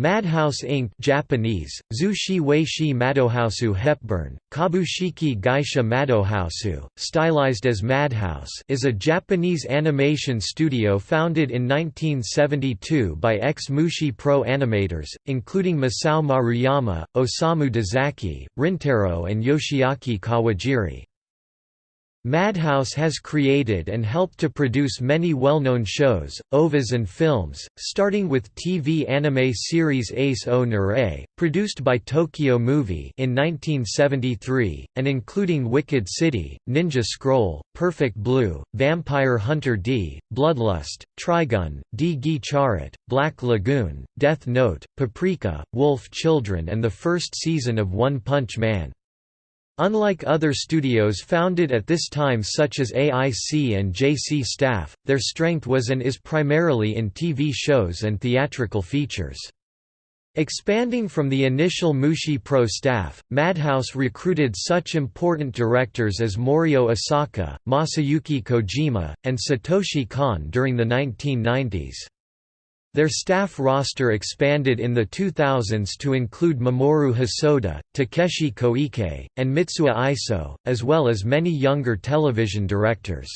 Madhouse Inc. Japanese, Zushi Weishi Madohousu Hepburn, Kabushiki Gaisha Madohousu, stylized as Madhouse is a Japanese animation studio founded in 1972 by ex-Mushi Pro animators, including Masao Maruyama, Osamu Dezaki, Rintaro and Yoshiaki Kawajiri. Madhouse has created and helped to produce many well-known shows, OVAs and films, starting with TV anime series Ace o Nerae, produced by Tokyo Movie in 1973, and including Wicked City, Ninja Scroll, Perfect Blue, Vampire Hunter D, Bloodlust, Trigun, Di Gi Charat, Black Lagoon, Death Note, Paprika, Wolf Children and the first season of One Punch Man. Unlike other studios founded at this time such as AIC and JC Staff, their strength was and is primarily in TV shows and theatrical features. Expanding from the initial Mushi Pro staff, Madhouse recruited such important directors as Morio Asaka, Masayuki Kojima, and Satoshi Kon during the 1990s. Their staff roster expanded in the 2000s to include Mamoru Hosoda, Takeshi Koike, and Mitsuo Iso, as well as many younger television directors.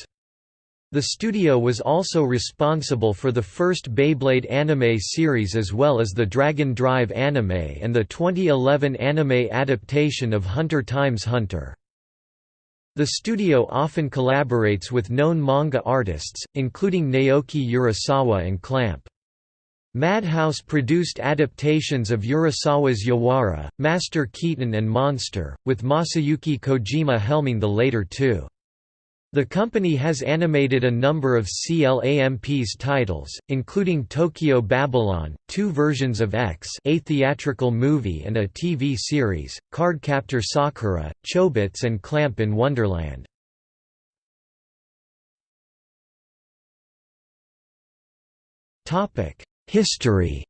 The studio was also responsible for the first Beyblade anime series as well as the Dragon Drive anime and the 2011 anime adaptation of Hunter x Hunter. The studio often collaborates with known manga artists, including Naoki Urasawa and Clamp. Madhouse produced adaptations of Urasawa's Yawara, Master Keaton and Monster, with Masayuki Kojima helming the later two. The company has animated a number of CLAMP's titles, including Tokyo Babylon, two versions of X a theatrical movie and a TV series, Cardcaptor Sakura, Chobits and Clamp in Wonderland. History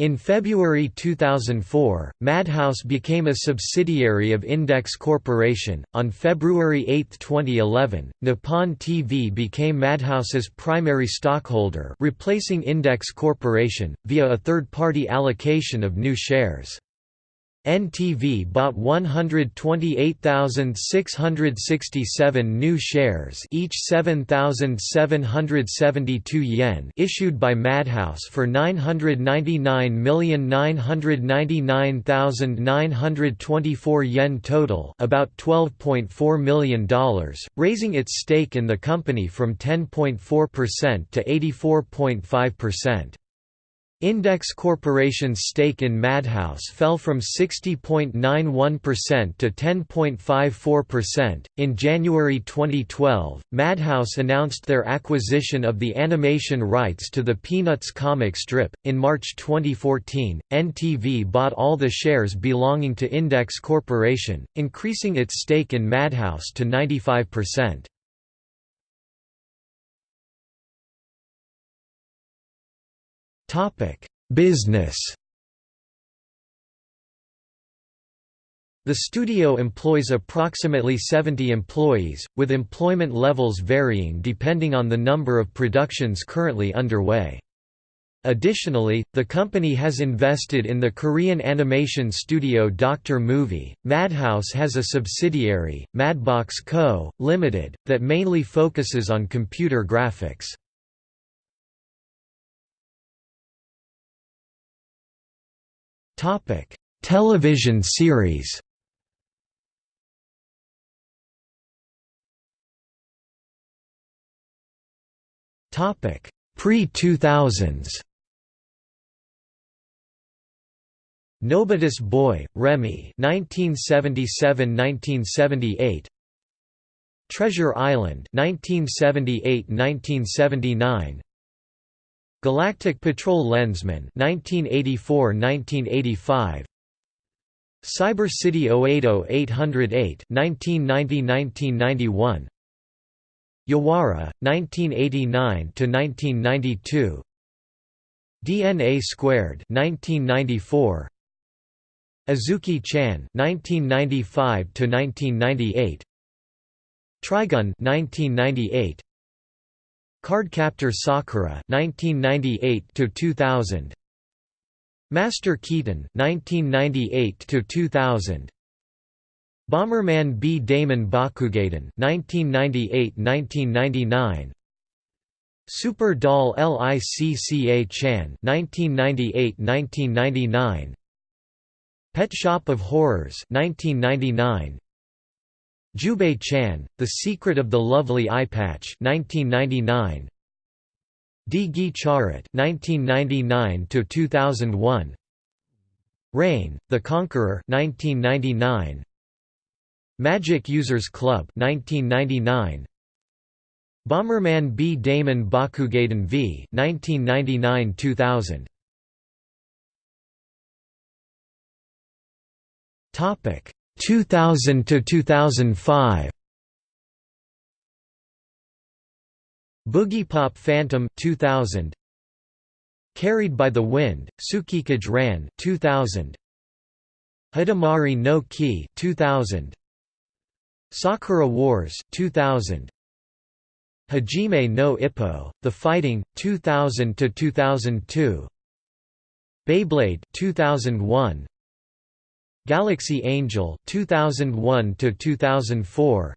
In February 2004, Madhouse became a subsidiary of Index Corporation. On February 8, 2011, Nippon TV became Madhouse's primary stockholder, replacing Index Corporation, via a third party allocation of new shares. NTV bought 128,667 new shares each 7,772 yen issued by Madhouse for 999,999,924 yen total about $12.4 million, raising its stake in the company from 10.4% to 84.5%. Index Corporation's stake in Madhouse fell from 60.91% to 10.54%. In January 2012, Madhouse announced their acquisition of the animation rights to the Peanuts comic strip. In March 2014, NTV bought all the shares belonging to Index Corporation, increasing its stake in Madhouse to 95%. Topic: Business. The studio employs approximately 70 employees, with employment levels varying depending on the number of productions currently underway. Additionally, the company has invested in the Korean animation studio Dr. Movie. Madhouse has a subsidiary, Madbox Co., Limited, that mainly focuses on computer graphics. Topic: Television series. Topic: Pre-2000s. Nobody's Boy, Remi 1977–1978 Treasure Island 1978–1979 Galactic Patrol Lensman 1984-1985 Cyber City 080808 1990-1991 Yawara 1989 to 1992 DNA Squared 1994 Azuki Chan 1995 to 1998 Trigun 1998 Cardcaptor Sakura 1998 to 2000 Master Keaton 1998 to 2000 Bomberman B-Daman Bakugaiden 1998-1999 Super Doll Licca Chan 1998-1999 Pet Shop of Horrors 1999 Jubei Chan, The Secret of the Lovely Eye Patch 1999 Di Charat 1999 to 2001 Reign, The Conqueror 1999 Magic Users Club 1999 Bomberman B-Daman Bakugaiden V 1999-2000 Topic 2000 to 2005 Boogiepop Phantom 2000 Carried by the Wind Tsukikage Ran 2000 Hidamari no Ki 2000 Sakura Wars 2000 Hajime no Ippo The Fighting 2000 to 2002 Beyblade 2001 Galaxy Angel 2001 to 2004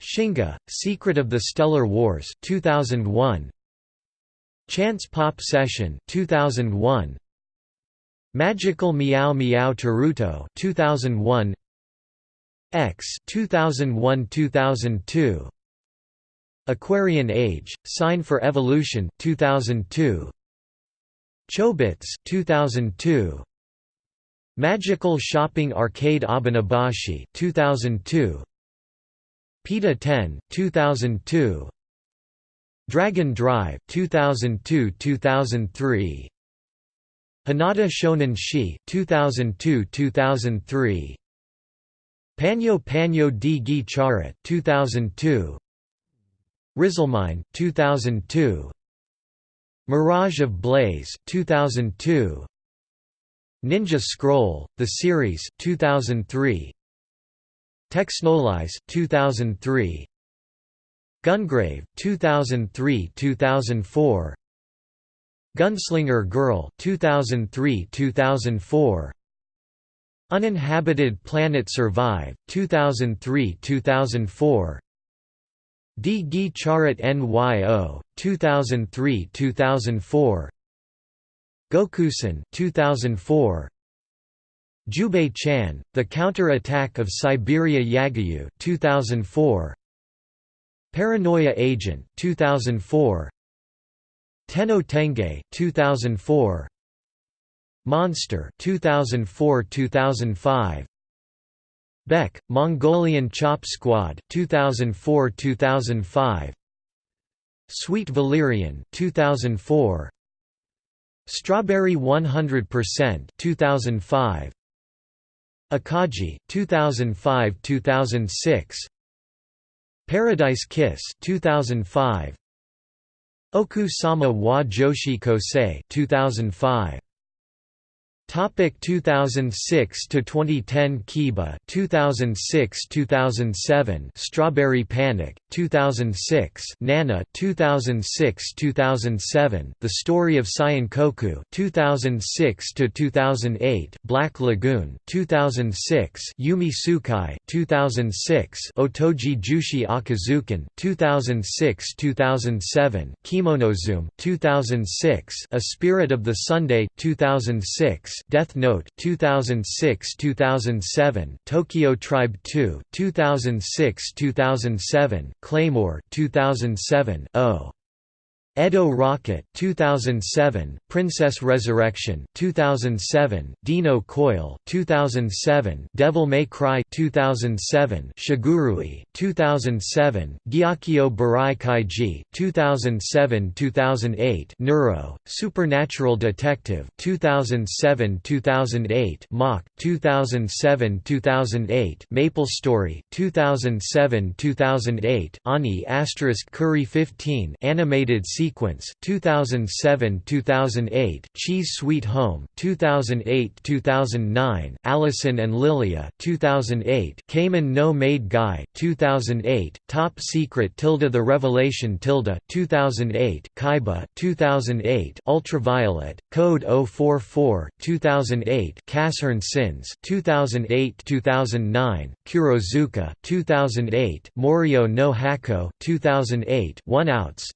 Shingu Secret of the Stellar Wars 2001 Chance Pop Session 2001 Magical Meow Meow Taruto 2001 X 2001-2002 Aquarian Age Sign for Evolution 2002 Chobits 2002 Magical Shopping Arcade Abenobashi 2002 Pita-Ten 2002 Dragon Drive 2002-2003 Hanada Shonen Shi 2002-2003 Panyo Panyo di Gi Charat 2002 Rizelmine 2002 Mirage of Blaze 2002 Ninja Scroll, The Series 2003. Texhnolize 2003. Gungrave 2003-2004. Gunslinger Girl 2003-2004. Uninhabited Planet Survive 2003-2004. D. G. Charat NYO 2003-2004. Gokusen 2004 Jubei Chan The Counter-Attack of Siberia Yagyu 2004 Paranoia Agent 2004 Tenjho Tenge 2004 Monster 2004-2005 Beck Mongolian Chop Squad 2004-2005 Sweet Valerian 2004 Strawberry 100% 2005 Akagi 2005-2006 Paradise Kiss 2005 Oku Sama wa Joshi Kosei 2005 Topic 2006 to 2010 Kiba 2006 2007 Strawberry Panic 2006 Nana 2006 2007 The Story of Saiunkoku 2006 to 2008 Black Lagoon 2006 Yume Tsukai 2006 Otogi Jushi Akazukin 2006 2007 Kemonozume 2006 A Spirit of the Sunday 2006 Death Note 2006-2007 Tokyo Tribe 2 2006-2007 Claymore 2007 0 Edo Rocket 2007, Princess Resurrection 2007, Denno Coil 2007, Devil May Cry 2007, Shigurui 2007, Gyakkyo Burai Kaiji 2007-2008, Neuro, Supernatural Detective 2007-2008, Mach 2007-2008, Maple Story 2007-2008, Ani Asterisk Curry 15 animated sequence Sequence 2007-2008, Chi's Sweet Home 2008-2009, Allison and Lilia 2008, Kamen no Maid Guy 2008, Top Secret Tilda The Revelation Tilda 2008, Kaiba 2008, Ultraviolet Code 044 2008, Casshern Sins 2008-2009, Kurozuka 2008, Morio no Hako 2008, One Outs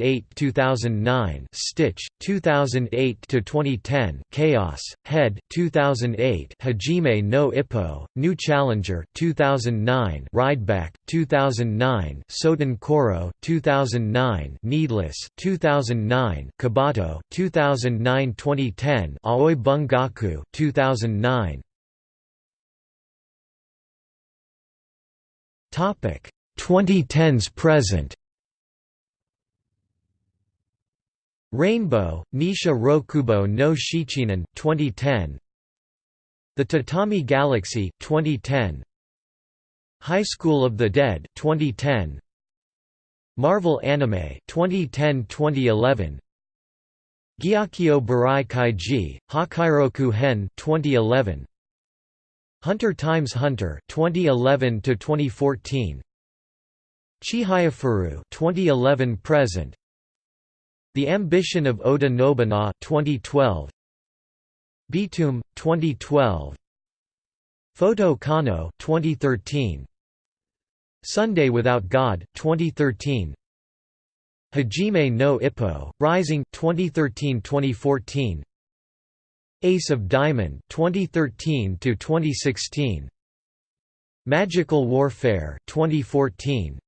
2008-2009, Stitch 2008 to 2010, Chaos Head 2008, Hajime no Ippo, New Challenger 2009, Rideback 2009, Soten Koro 2009, Needless 2009, Kobato 2009-2010, Aoi Bungaku 2009. Topic 2010s present Rainbow, Nisha Rokubo no Shichinin 2010 The Tatami Galaxy 2010 High School of the Dead 2010 Marvel Anime 2010-2011 Gyakyo Burai Kaiji Hakairoku Hen 2011 Hunter times Hunter 2011 to 2014 Chihayafuru 2011 present The Ambition of Oda Nobunaga 2012 Btooom 2012 Photo Kano 2013 Sunday Without God 2013 Hajime no Ippo Rising 2013-2014 Ace of Diamond 2013 to 2016 Magical Warfare 2014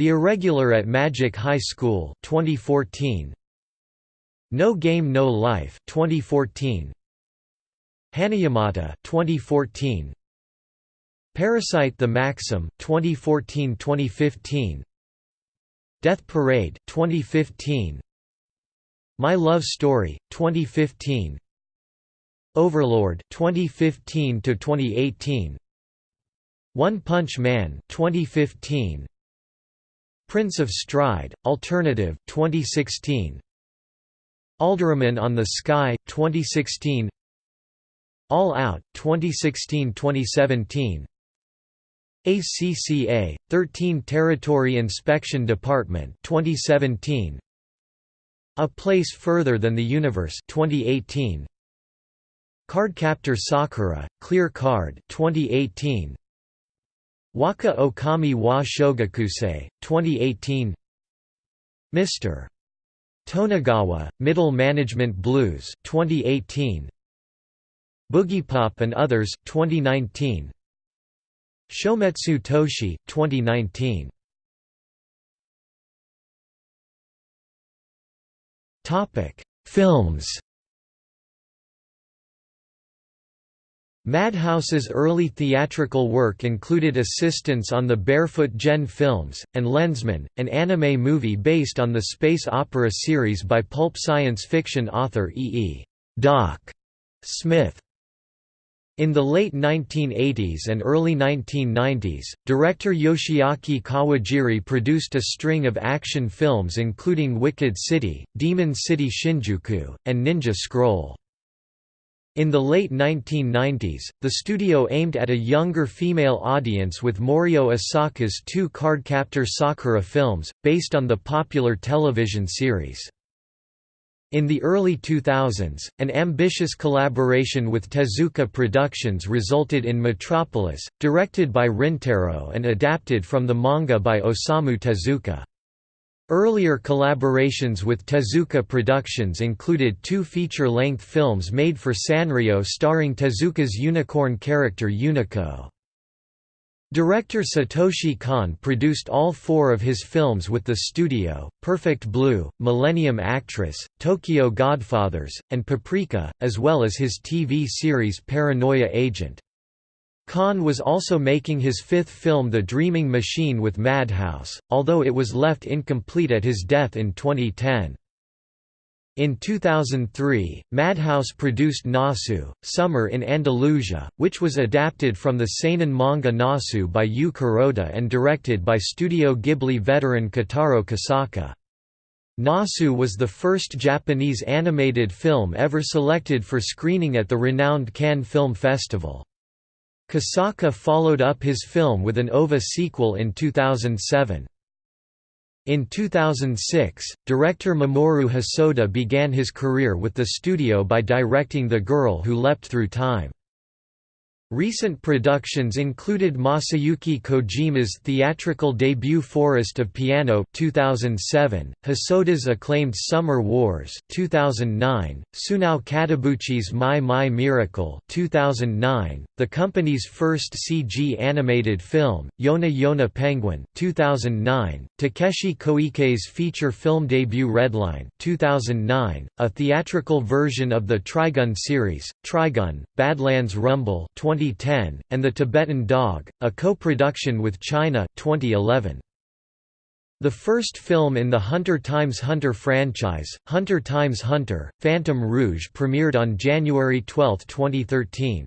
The Irregular at Magic High School 2014 No Game No Life 2014 Hanayamata 2014 Parasyte the Maxim 2014-2015 Death Parade 2015 My Love Story 2015 Overlord 2015 to 2018 One Punch Man 2015 Prince of Stride Alternative 2016 Alderamin on the Sky 2016 All Out 2016-2017 ACCA 13 Territory Inspection Department 2017 A Place Further Than the Universe 2018 Cardcaptor Sakura, Clear Card 2018. Waka Okami wa Shogakusei, 2018 Mr. Tonegawa, Middle Management Blues 2018. Boogiepop and Others 2019. Shometsu Toshi 2019. Topic: Films Madhouse's early theatrical work included assistance on the Barefoot Gen films, and Lensman, an anime movie based on the space opera series by pulp science fiction author E. E. Doc Smith. In the late 1980s and early 1990s, director Yoshiaki Kawajiri produced a string of action films including Wicked City, Demon City Shinjuku, and Ninja Scroll. In the late 1990s, the studio aimed at a younger female audience with Morio Asaka's two Cardcaptor Sakura films, based on the popular television series. In the early 2000s, an ambitious collaboration with Tezuka Productions resulted in Metropolis, directed by Rintaro and adapted from the manga by Osamu Tezuka. Earlier collaborations with Tezuka Productions included two feature-length films made for Sanrio starring Tezuka's unicorn character Unico. Director Satoshi Kon produced all four of his films with the studio, Perfect Blue, Millennium Actress, Tokyo Godfathers, and Paprika, as well as his TV series Paranoia Agent. Kon was also making his fifth film The Dreaming Machine with Madhouse, although it was left incomplete at his death in 2010. In 2003, Madhouse produced Nasu, Summer in Andalusia, which was adapted from the seinen manga Nasu by Yu Kuroda and directed by Studio Ghibli veteran Kitaro Kosaka. Nasu was the first Japanese animated film ever selected for screening at the renowned Cannes Film Festival. Kosaka followed up his film with an OVA sequel in 2007. In 2006, director Mamoru Hosoda began his career with the studio by directing The Girl Who Leapt Through Time. Recent productions included Masayuki Kojima's theatrical debut Forest of Piano 2007, Hosoda's acclaimed Summer Wars 2009, Sunao Katabuchi's Mai Mai Miracle 2009, the company's first CG animated film, Yona Yona Penguin 2009, Takeshi Koike's feature film debut Redline 2009, a theatrical version of the Trigun series, Trigun, Badlands Rumble 20 2010, and The Tibetan Dog, a co-production with China 2011. The first film in the Hunter x Hunter franchise, Hunter x Hunter, Phantom Rouge premiered on January 12, 2013.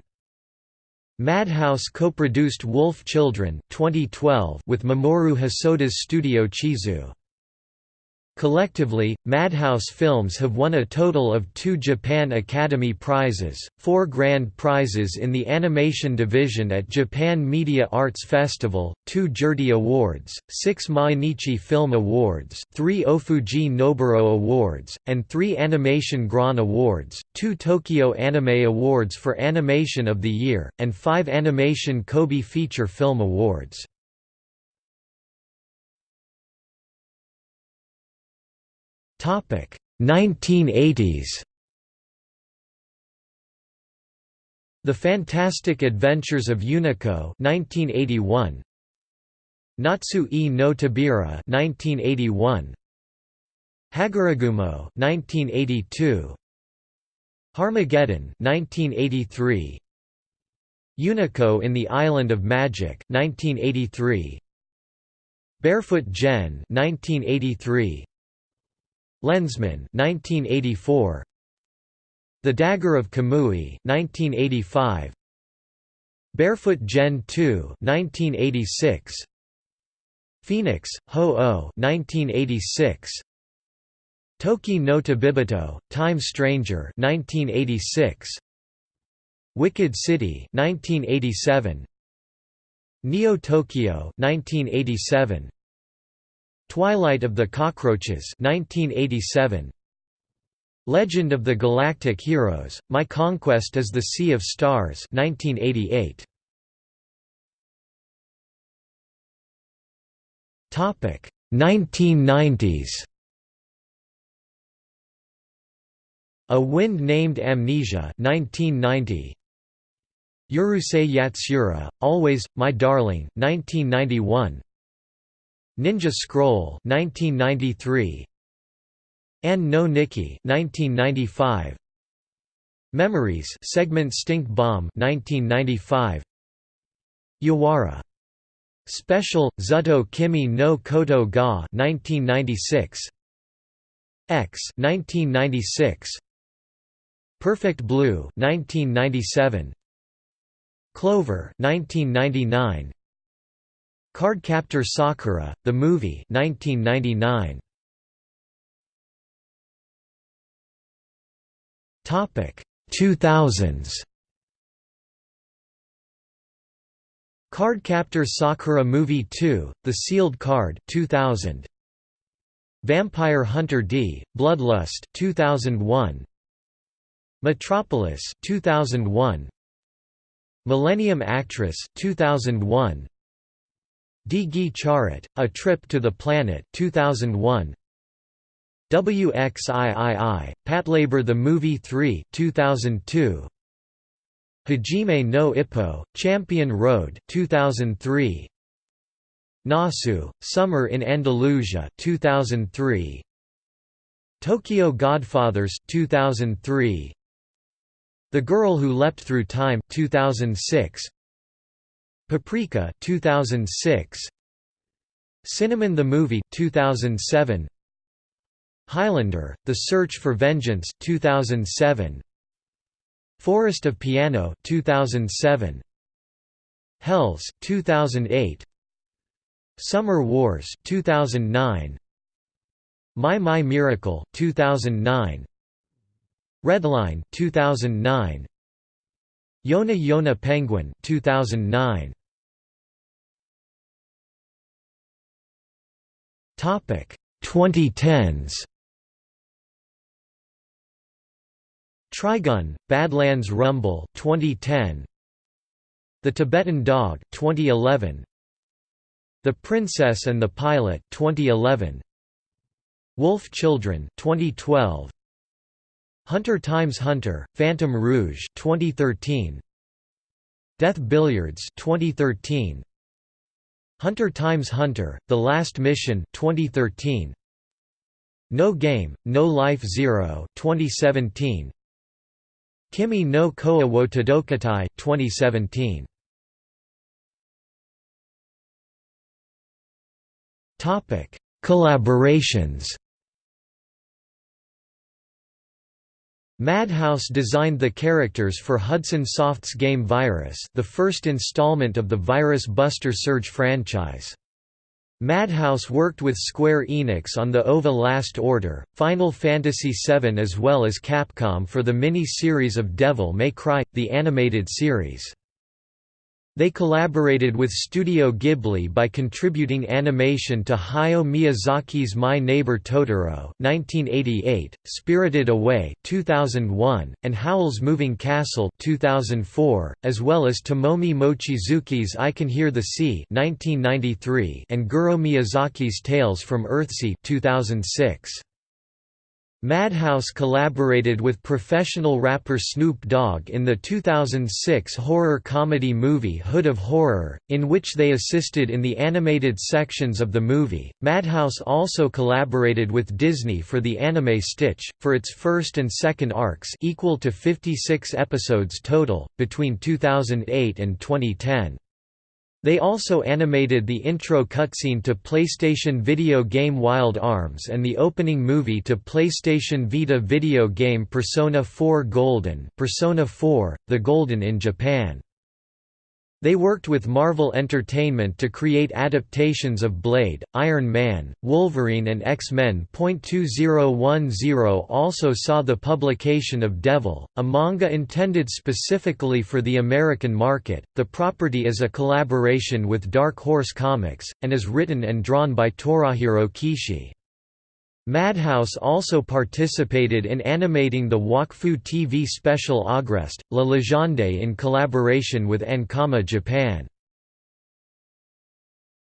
Madhouse co-produced Wolf Children 2012 with Mamoru Hosoda's studio Chizu. Collectively, Madhouse Films have won a total of two Japan Academy Prizes, four Grand Prizes in the Animation Division at Japan Media Arts Festival, two Jurdy Awards, six Mainichi Film Awards, three Ofuji Noburo Awards, and three Animation Grand Awards, two Tokyo Anime Awards for Animation of the Year, and five Animation Kobe Feature Film Awards. Topic 1980s. The Fantastic Adventures of Unico 1981. Natsu e no Tobira 1981. Hagure Gumo 1982. Harmageddon 1983. Unico in the Island of Magic 1983. Barefoot Gen 1983. Lensman 1984 The Dagger of Kamui 1985 Barefoot Gen 2 1986 Phoenix Ho-Oh 1986 Toki no Tabibito Time Stranger 1986 Wicked City 1987 Neo Tokyo 1987 Twilight of the Cockroaches 1987 Legend of the Galactic Heroes My Conquest is the Sea of Stars 1988 Topic 1990s A Wind Named Amnesia 1990 Urusei Yatsura Always My Darling 1991 Ninja Scroll 1993 An no Nikki 1995 Memories segment Stink Bomb 1995 Yawara. Special Zuto Kimi no Koto ga 1996 X 1996 Perfect Blue 1997 Clover 1999 Cardcaptor Sakura, the movie 1999. Topic 2000s. Cardcaptor Sakura Movie 2: The Sealed Card 2000. Vampire Hunter D: Bloodlust 2001. Metropolis 2001. Millennium Actress 2001. D. Charat, A Trip to the Planet 2001. WXIII, Patlabor the Movie 3 2002. Hajime no Ippo, Champion Road 2003. Nasu, Summer in Andalusia 2003. Tokyo Godfathers 2003. The Girl Who Leapt Through Time 2006. Paprika 2006 Cinnamon the Movie 2007 Highlander The Search for Vengeance 2007 Forest of Piano 2007 Hells 2008 Summer Wars 2009 Mai Mai Miracle 2009 Redline 2009 Yona Yona Penguin 2009 Topic 2010s Trigun Badlands Rumble 2010 The Tibetan Dog 2011 The Princess and the Pilot 2011 Wolf Children 2012 Hunter times Hunter Phantom Rouge 2013 Death Billiards 2013 Hunter times Hunter The Last Mission 2013 No Game No Life Zero 2017 Kimi no Koe wo Todoketai 2017 Topic Collaborations Madhouse designed the characters for Hudson Soft's game Virus the first installment of the Virus Buster Serge franchise. Madhouse worked with Square Enix on the OVA Last Order, Final Fantasy VII as well as Capcom for the mini-series of Devil May Cry, the animated series. They collaborated with Studio Ghibli by contributing animation to Hayao Miyazaki's My Neighbor Totoro (1988), Spirited Away (2001), and Howl's Moving Castle (2004), as well as Tomomi Mochizuki's I Can Hear the Sea (1993) and Goro Miyazaki's Tales from Earthsea (2006). Madhouse collaborated with professional rapper Snoop Dogg in the 2006 horror-comedy movie Hood of Horror, in which they assisted in the animated sections of the movie. Madhouse also collaborated with Disney for the anime Stitch, for its first and second arcs equal to 56 episodes total, between 2008 and 2010. They also animated the intro cutscene to PlayStation video game Wild Arms and the opening movie to PlayStation Vita video game Persona 4 Golden Persona 4, The Golden in Japan. They worked with Marvel Entertainment to create adaptations of Blade, Iron Man, Wolverine and X-Men. 2010 also saw the publication of Devil, a manga intended specifically for the American market. The property is a collaboration with Dark Horse Comics, and is written and drawn by Torajiro Kishi. Madhouse also participated in animating the Wakfu TV special Ogrest, La Légende in collaboration with Ankama Japan.